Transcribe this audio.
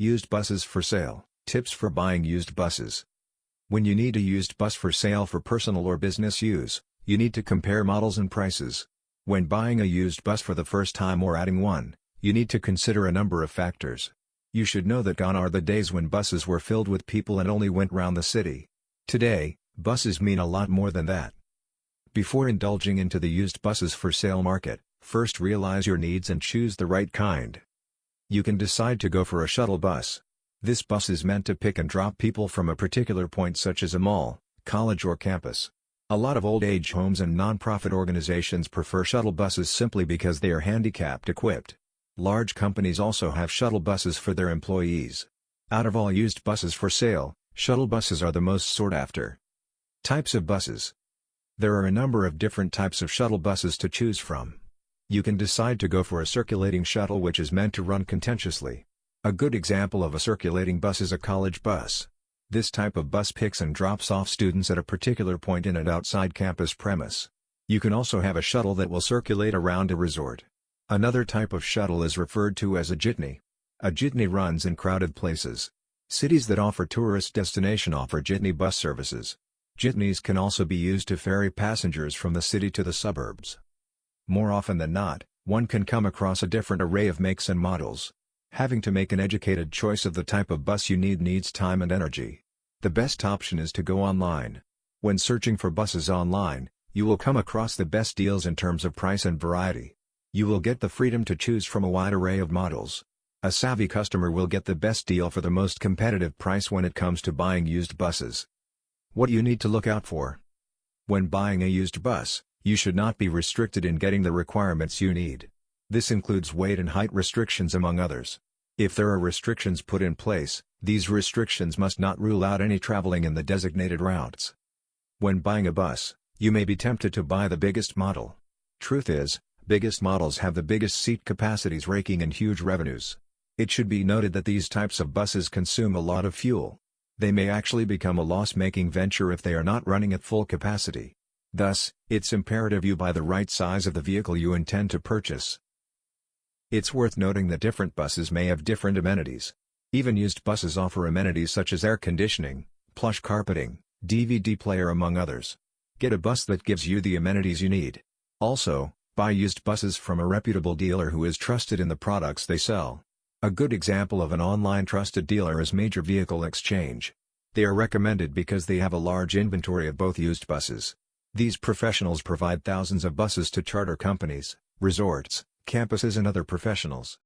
Used buses for sale, tips for buying used buses. When you need a used bus for sale for personal or business use, you need to compare models and prices. When buying a used bus for the first time or adding one, you need to consider a number of factors. You should know that gone are the days when buses were filled with people and only went round the city. Today, buses mean a lot more than that. Before indulging into the used buses for sale market, first realize your needs and choose the right kind. You can decide to go for a shuttle bus. This bus is meant to pick and drop people from a particular point such as a mall, college or campus. A lot of old age homes and non-profit organizations prefer shuttle buses simply because they are handicapped equipped. Large companies also have shuttle buses for their employees. Out of all used buses for sale, shuttle buses are the most sought after. Types of buses There are a number of different types of shuttle buses to choose from. You can decide to go for a circulating shuttle which is meant to run contentiously. A good example of a circulating bus is a college bus. This type of bus picks and drops off students at a particular point in and outside campus premise. You can also have a shuttle that will circulate around a resort. Another type of shuttle is referred to as a jitney. A jitney runs in crowded places. Cities that offer tourist destination offer jitney bus services. Jitneys can also be used to ferry passengers from the city to the suburbs. More often than not, one can come across a different array of makes and models. Having to make an educated choice of the type of bus you need needs time and energy. The best option is to go online. When searching for buses online, you will come across the best deals in terms of price and variety. You will get the freedom to choose from a wide array of models. A savvy customer will get the best deal for the most competitive price when it comes to buying used buses. What you need to look out for. When buying a used bus, you should not be restricted in getting the requirements you need. This includes weight and height restrictions among others. If there are restrictions put in place, these restrictions must not rule out any traveling in the designated routes. When buying a bus, you may be tempted to buy the biggest model. Truth is, biggest models have the biggest seat capacities raking in huge revenues. It should be noted that these types of buses consume a lot of fuel. They may actually become a loss-making venture if they are not running at full capacity. Thus, it's imperative you buy the right size of the vehicle you intend to purchase. It's worth noting that different buses may have different amenities. Even used buses offer amenities such as air conditioning, plush carpeting, DVD player among others. Get a bus that gives you the amenities you need. Also, buy used buses from a reputable dealer who is trusted in the products they sell. A good example of an online trusted dealer is Major Vehicle Exchange. They are recommended because they have a large inventory of both used buses. These professionals provide thousands of buses to charter companies, resorts, campuses and other professionals.